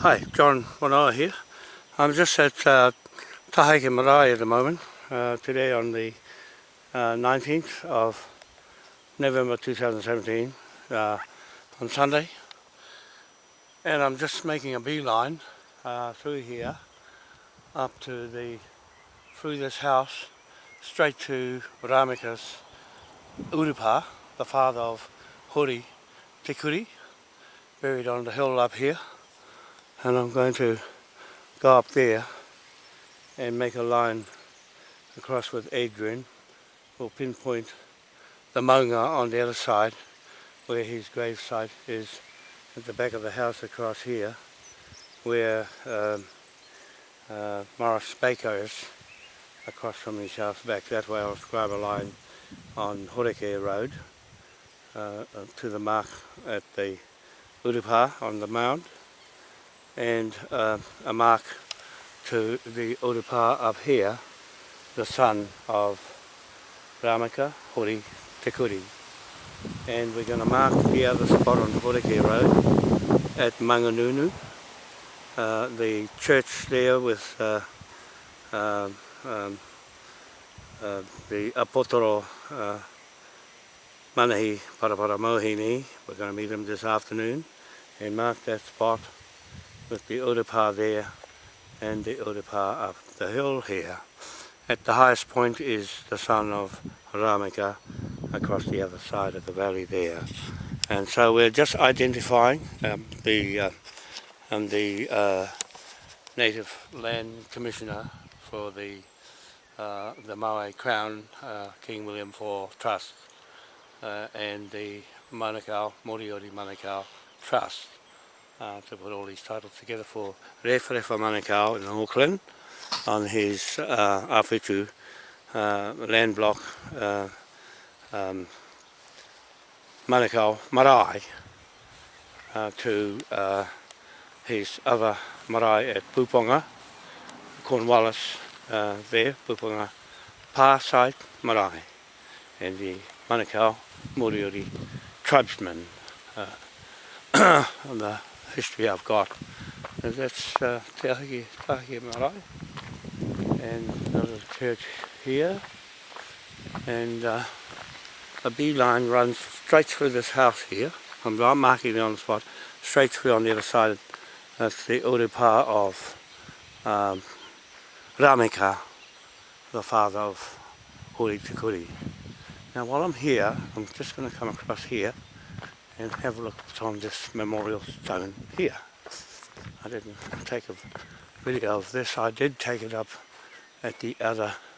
Hi, John Wanoa here. I'm just at uh, Taheke Marae at the moment, uh, today on the uh, 19th of November 2017, uh, on Sunday. And I'm just making a beeline uh, through here, up to the, through this house, straight to Ramika's Urupa, the father of Huri Tikuri, buried on the hill up here. and I'm going to go up there and make a line across with Adrian we'll pinpoint the Maunga on the other side where his gravesite is at the back of the house across here where um, uh, Morris Baker is across from his house back that way I'll scribe a line on Horeke Road uh, to the mark at the Urupa on the mound and uh, a mark to the Urupa up here, the son of Ramaka Hori Tekuri. And we're going to mark the other spot on Horeke Road at Manganunu. Uh, the church there with uh, uh, um, uh, the Apotoro uh, Manahi Paraparamohini. We're going to meet him this afternoon and mark that spot with the Urapa there and the Urapa up the hill here. At the highest point is the son of Ramaka across the other side of the valley there. And so we're just identifying um, the uh, um, the uh, native land commissioner for the uh, the Maui Crown uh, King William IV Trust uh, and the Manukau, Moriori Manukau Trust uh, to put all these titles together for Refa Manukau in Auckland on his uh, Awhitu uh, land block uh, um, Manukau Marae uh, to uh, his other marae at Puponga, Cornwallis uh, there, Puponga Pa site marae and the Manukau Moriori tribesmen uh, on the history I've got. And that's uh, Te Ahiki Tahiki Marae. And another church here. And uh, a beeline runs straight through this house here. I'm not marking it on the spot. Straight through on the other side. That's the Urupa of um, Rameka, the father of Uri Tikuri. Now while I'm here, I'm just going to come across here. and have a look on this memorial stone here. I didn't take a video of this, I did take it up at the other,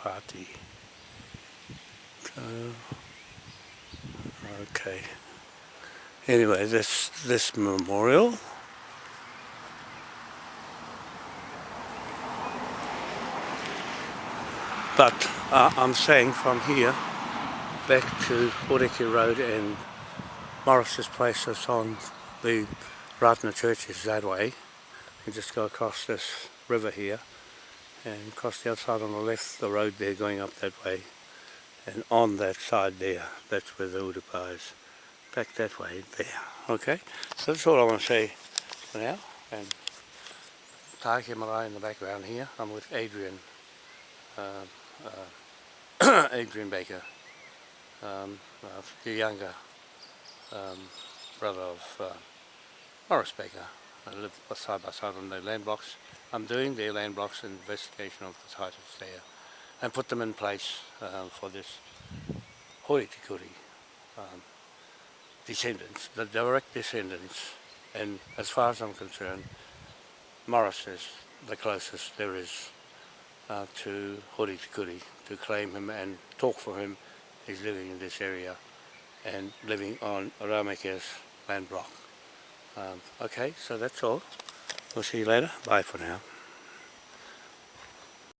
party. Oh, okay. Anyway, this this memorial. But uh, I'm saying from here back to Oriki Road and Morris's place that's on the Ratna Church is that way. You just go across this river here and across the outside on the left the road there going up that way and on that side there that's where the Oodapa is back that way there okay so that's all I want to say for now and Taiki Marae in the background here I'm with Adrian uh, uh, Adrian Baker um, uh, the younger um, brother of uh, Morris Baker I live side by side on the land blocks I'm doing their land blocks and investigation of the titles there and put them in place um, for this Hori Tikuri um, descendants, the direct descendants and as far as I'm concerned Morris is the closest there is uh, to Hori Tikuri to claim him and talk for him. He's living in this area and living on Ramake's land block. Um, okay, so that's all. We'll see you later. Bye for now.